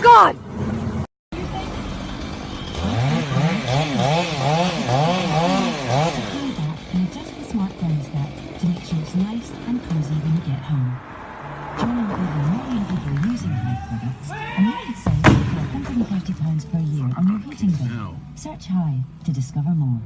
my god! and adjust the smart thermostat to make sure it's nice and cozy when you get home. Joining over a million people using Hive products, and you could save up to £130 per year on your heating bill. Search Hive to discover more.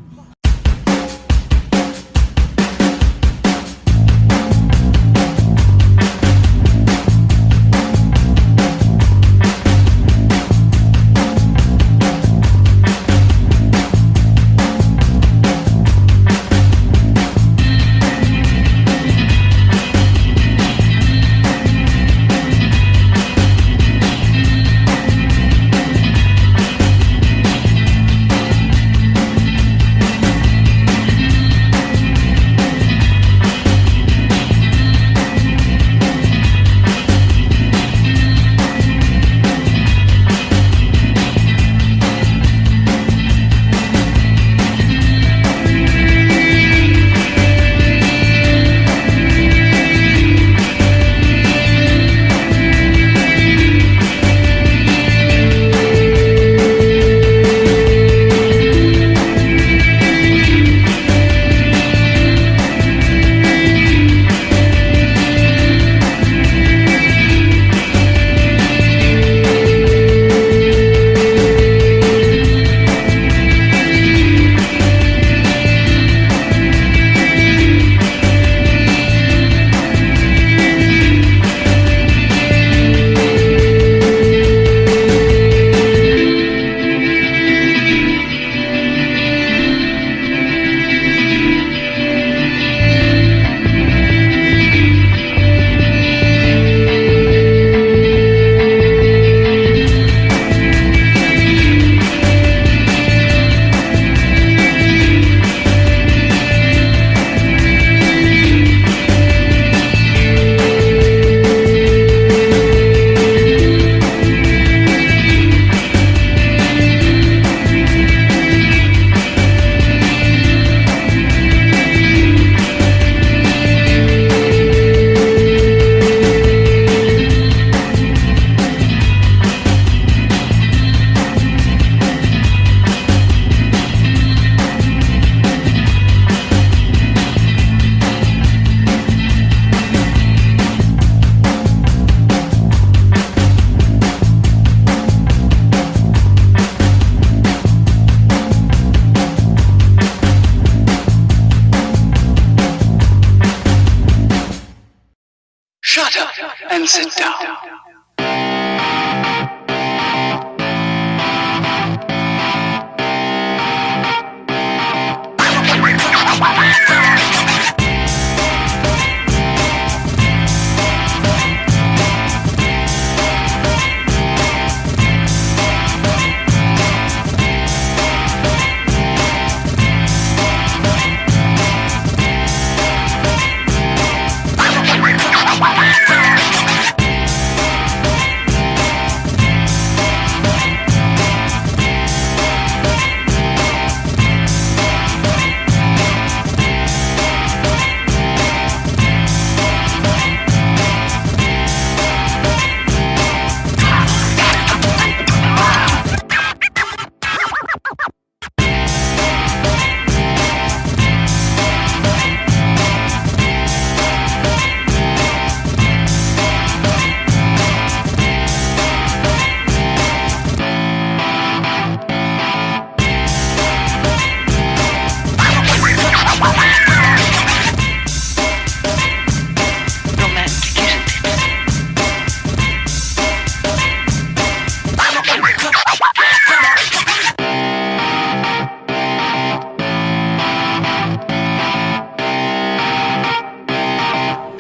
and sit down.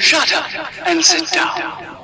Shut up and sit down.